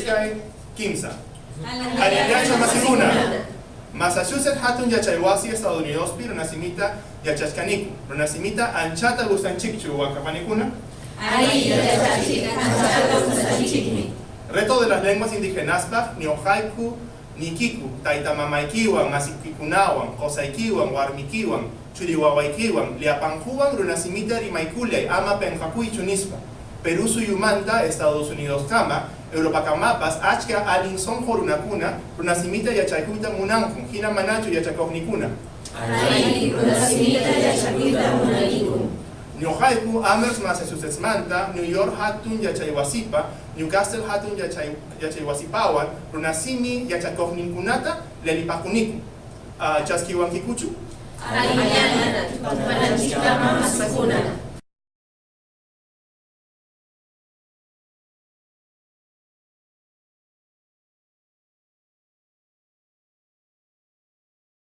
yachaykuykay kimsa. Aliyacha masikuna. Massachusetts hatun yachaywasi Estados Unidos pi runasimita yachashkaniku. Runasimita anchata gustanchikchu gustanchikmi. Reto de las lenguas indígenas ni ojaiku ni kiku, taitamamaikiwan, masikikunawan, kosaikiwan, warmikiwan, churiwawaikiwan, liapanjuwan, runasimita rimaikuliay, ama penjakuy chunispa. Perú suyumanta, Estados Unidos kama, Europa kamapas, achka alin son jorunakuna, runasimita yachaykuita munankun, hina manachu yachakognikuna. Ari runasimita yachakuita munaniku. Nyohaiku, Amherst, Massachusetts manta, New York hatun yachaywasipa, Newcastle hatun yachay, yachaywasipawan, runasimi yachakogninkunata, lelipakuniku. Uh, chaskiwan kikuchu? Ari mañana, tupananchikama